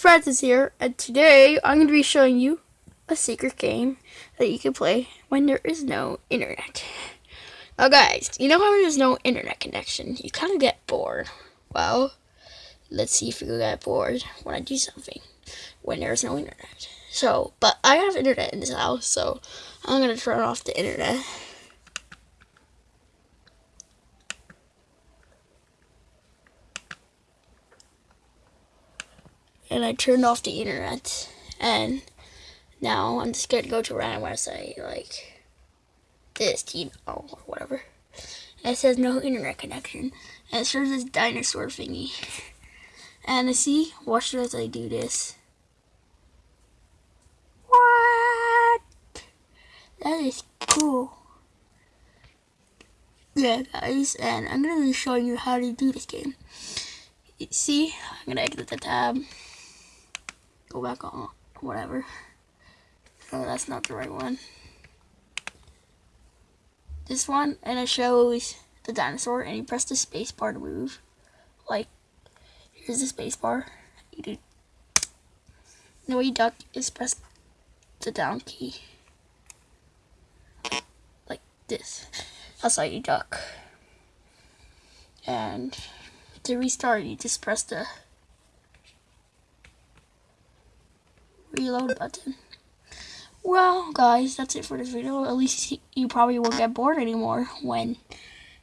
Francis here, and today I'm going to be showing you a secret game that you can play when there is no internet. Now guys, you know how when there's no internet connection, you kind of get bored. Well, let's see if you get bored when I do something when there's no internet. So, but I have internet in this house, so I'm going to turn off the internet. And I turned off the internet. And now I'm just gonna go to a random website like this, you know, or whatever. And it says no internet connection. And it shows this dinosaur thingy. And I see, watch as I do this. What? That is cool. Yeah, guys, and I'm gonna be showing you how to do this game. See, I'm gonna exit the tab go back on whatever. Oh, that's not the right one. This one, and it shows the dinosaur, and you press the space bar to move. Like, here's the space bar. You do. The way you duck is press the down key. Like this. That's how you duck. And to restart, you just press the reload button. Well, guys, that's it for this video. At least you probably won't get bored anymore when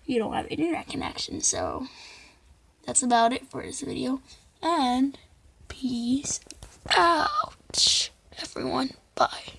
you don't have internet connection. So, that's about it for this video. And peace out, everyone. Bye.